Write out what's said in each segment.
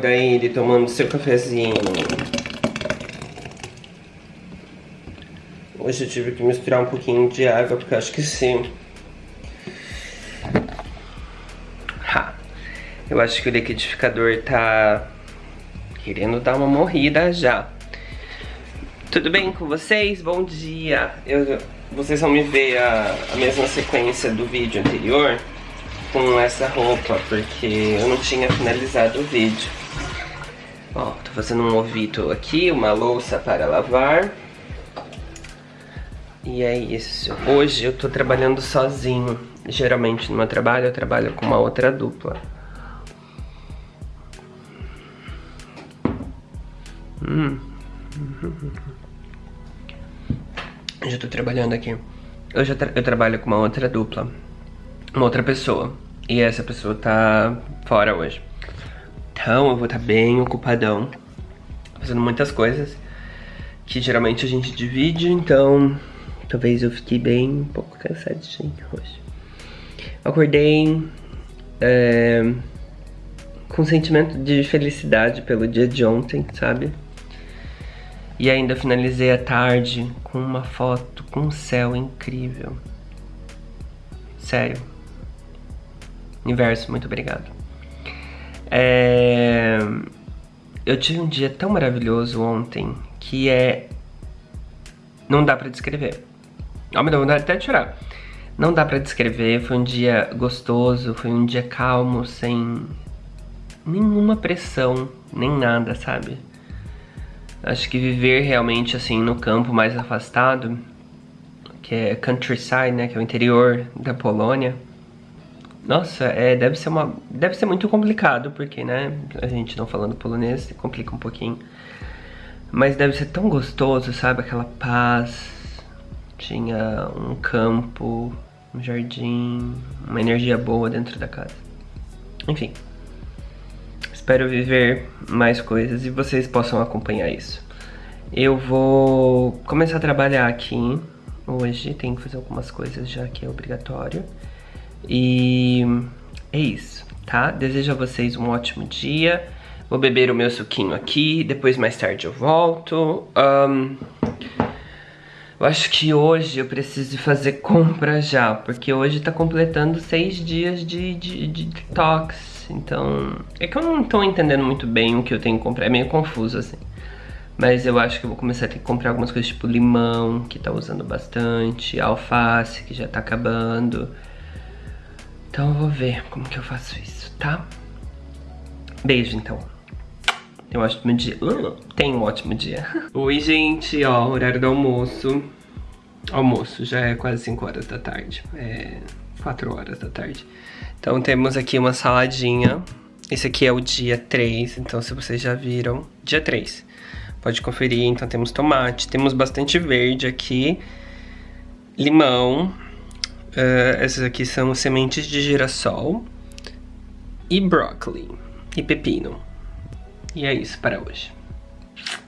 Daí ele tomando seu cafezinho. Hoje eu tive que misturar um pouquinho de água, porque eu acho que sim. Ha. Eu acho que o liquidificador tá querendo dar uma morrida já. Tudo bem com vocês? Bom dia! Eu, vocês vão me ver a, a mesma sequência do vídeo anterior com essa roupa, porque eu não tinha finalizado o vídeo. Ó, tô fazendo um ovito aqui, uma louça para lavar. E é isso. Hoje eu tô trabalhando sozinho. Geralmente no meu trabalho eu trabalho com uma outra dupla. Hum. Já tô trabalhando aqui. Eu já tra eu trabalho com uma outra dupla uma outra pessoa. E essa pessoa tá fora hoje. Então eu vou estar tá bem ocupadão, fazendo muitas coisas que geralmente a gente divide, então talvez eu fique bem um pouco cansadinho hoje. Acordei é, com um sentimento de felicidade pelo dia de ontem, sabe? E ainda finalizei a tarde com uma foto com um céu incrível. Sério. Universo, muito obrigado. É... Eu tive um dia tão maravilhoso ontem que é. Não dá pra descrever. Oh, me dá vontade até de chorar. Não dá pra descrever. Foi um dia gostoso, foi um dia calmo, sem nenhuma pressão, nem nada, sabe? Acho que viver realmente assim no campo mais afastado, que é countryside, né, que é o interior da Polônia nossa, é, deve ser uma. Deve ser muito complicado, porque, né? A gente não falando polonês complica um pouquinho. Mas deve ser tão gostoso, sabe? Aquela paz. Tinha um campo, um jardim, uma energia boa dentro da casa. Enfim. Espero viver mais coisas e vocês possam acompanhar isso. Eu vou começar a trabalhar aqui hoje, tenho que fazer algumas coisas já que é obrigatório. E é isso, tá? Desejo a vocês um ótimo dia. Vou beber o meu suquinho aqui, depois mais tarde eu volto. Um, eu acho que hoje eu preciso fazer compra já, porque hoje tá completando seis dias de, de, de detox. Então, é que eu não tô entendendo muito bem o que eu tenho que comprar, é meio confuso assim. Mas eu acho que eu vou começar a ter que comprar algumas coisas tipo limão, que tá usando bastante, alface, que já tá acabando. Então eu vou ver como que eu faço isso, tá? Beijo, então. Tenha um ótimo dia. Uh, tenha um ótimo dia. Oi, gente, ó, horário do almoço. Almoço, já é quase 5 horas da tarde. É 4 horas da tarde. Então temos aqui uma saladinha. Esse aqui é o dia 3, então se vocês já viram, dia 3. Pode conferir, então temos tomate, temos bastante verde aqui, limão, Uh, essas aqui são sementes de girassol e brócolis e pepino. E é isso para hoje.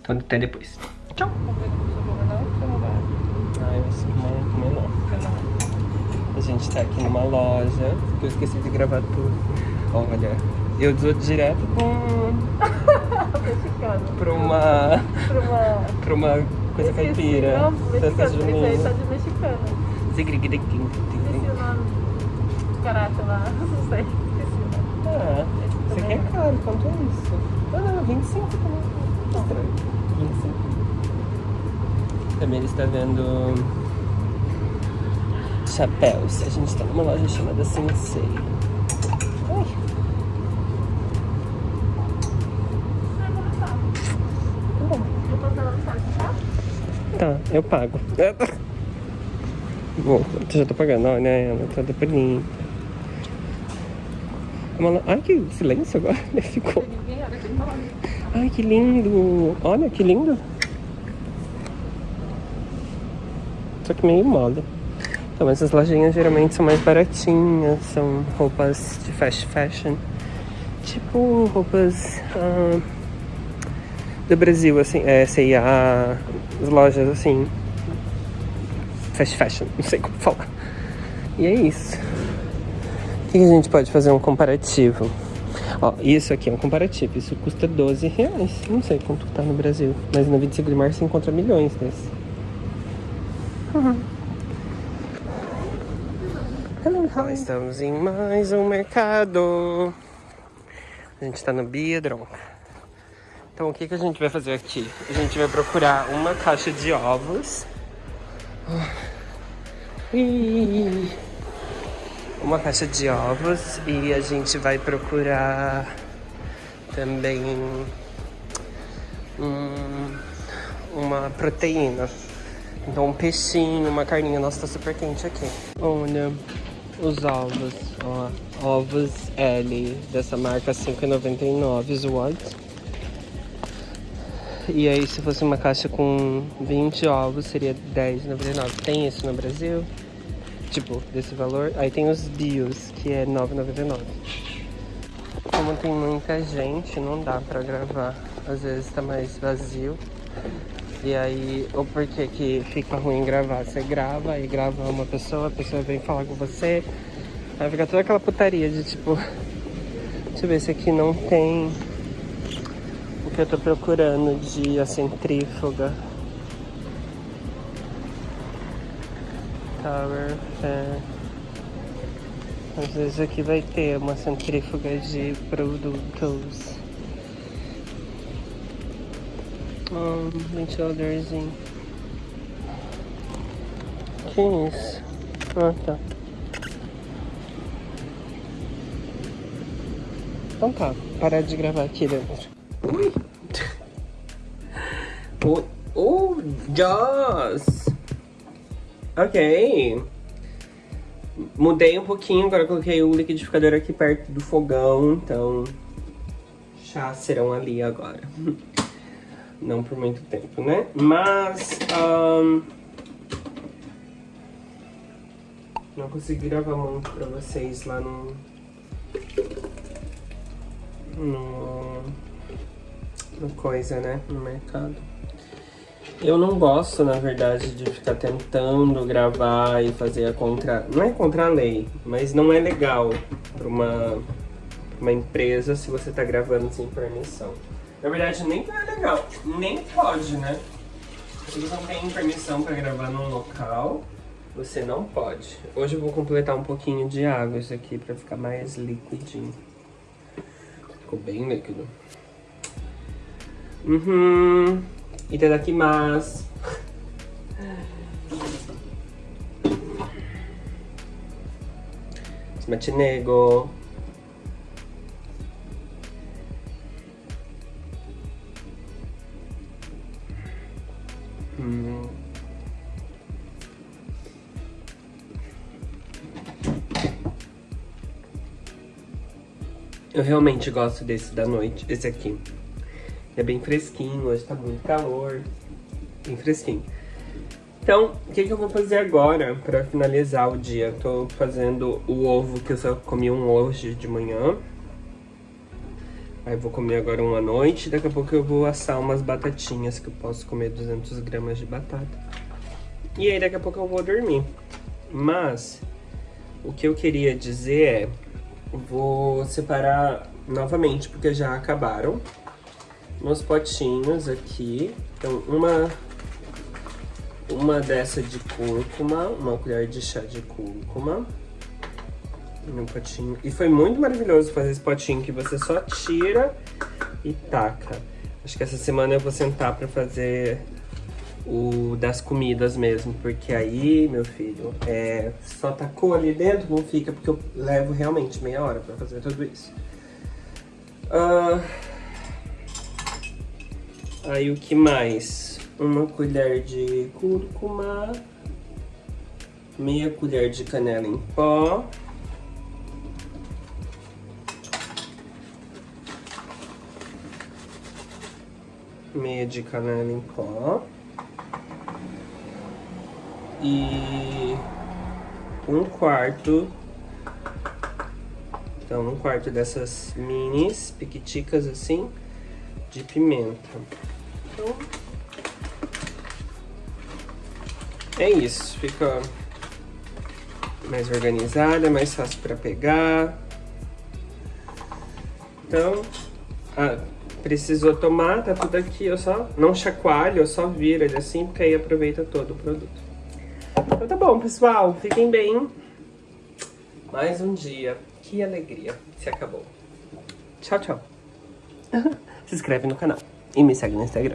Então até depois. Tchau! A gente tá aqui numa loja, que eu esqueci de gravar tudo. Olha, eu dou direto com... pra uma... pra uma... pra uma coisa caipira. Não, mexicano, isso aí tá de mexicano. Esqueci o nome. Caráter lá, não sei. Esqueci o nome. Ah, isso aqui é caro, quanto é isso? Ah, não, 25 também. Estranho. 25. Também ele está vendo chapéus. A gente está numa loja chamada Sensei. Ai. Tá, eu pago. Vou, já tô pagando, olha ela, tá bonita. Ai, que silêncio agora, ficou. Ai, que lindo. Olha, que lindo. Só que meio mole. Então, essas lojinhas geralmente são mais baratinhas, são roupas de fast fashion. Tipo, roupas ah, do Brasil, assim, é, C&A, as lojas assim, fast fashion, não sei como falar. E é isso. O que a gente pode fazer um comparativo? Ó, isso aqui é um comparativo. Isso custa 12 reais. Não sei quanto tá no Brasil. Mas na 25 de março você encontra milhões desses. Uhum. Hello, Estamos em mais um mercado. A gente tá no Biedron. Então o que, que a gente vai fazer aqui? A gente vai procurar uma caixa de ovos. Uma caixa de ovos e a gente vai procurar também um, uma proteína. Então um peixinho, uma carninha. Nossa, tá super quente aqui. Olha os ovos, ó. Ovos L dessa marca 5,99 os watts. E aí se fosse uma caixa com 20 ovos seria 10,99. Tem isso no Brasil? Tipo, desse valor. Aí tem os bios, que é 9,99. Como tem muita gente, não dá pra gravar. Às vezes tá mais vazio. E aí, ou porque que fica ruim gravar? Você grava, aí grava uma pessoa, a pessoa vem falar com você. Aí fica toda aquela putaria de tipo... Deixa eu ver se aqui não tem que eu tô procurando de a centrífuga. Tower Fair. Às vezes aqui vai ter uma centrífuga de produtos. Um ventiladorzinho. Que isso? Ah, tá. Então tá, parar de gravar aqui dentro. Ui! oh, oh, Joss! Ok. Mudei um pouquinho, agora coloquei o liquidificador aqui perto do fogão, então chá serão ali agora. Não por muito tempo, né? Mas... Um, não consegui gravar muito pra vocês lá no... No... Coisa, né? No mercado. Eu não gosto, na verdade, de ficar tentando gravar e fazer a contra... Não é contra a lei, mas não é legal pra uma, uma empresa se você tá gravando sem permissão. Na verdade, nem é legal, nem pode, né? Se você não tem permissão para gravar num local, você não pode. Hoje eu vou completar um pouquinho de água isso aqui para ficar mais liquidinho. Ficou bem líquido. Uhum. Itadakimasu. Smachinego. Eu realmente gosto desse da noite, esse aqui. É bem fresquinho, hoje tá muito calor. Bem fresquinho. Então, o que, que eu vou fazer agora pra finalizar o dia? Tô fazendo o ovo, que eu só comi um hoje de manhã. Aí vou comer agora uma noite. Daqui a pouco eu vou assar umas batatinhas, que eu posso comer 200 gramas de batata. E aí daqui a pouco eu vou dormir. Mas, o que eu queria dizer é Vou separar novamente, porque já acabaram. Meus potinhos aqui. Então, uma, uma dessa de cúrcuma, uma colher de chá de cúrcuma. No potinho. E foi muito maravilhoso fazer esse potinho que você só tira e taca. Acho que essa semana eu vou sentar pra fazer o das comidas mesmo, porque aí, meu filho, é, só tacou ali dentro, não fica, porque eu levo realmente meia hora pra fazer tudo isso. Uh, aí o que mais? Uma colher de cúrcuma, meia colher de canela em pó, meia de canela em pó e um quarto, então um quarto dessas minis, piquiticas assim, de pimenta. Então, é isso, fica mais organizada, mais fácil para pegar. Então, ah, precisou tomar, tá tudo aqui, eu só não chacoalho, eu só viro ele assim, porque aí aproveita todo o produto. Então tá bom, pessoal, fiquem bem. Mais um dia, que alegria, se acabou. Tchau, tchau. se inscreve no canal e me segue no Instagram.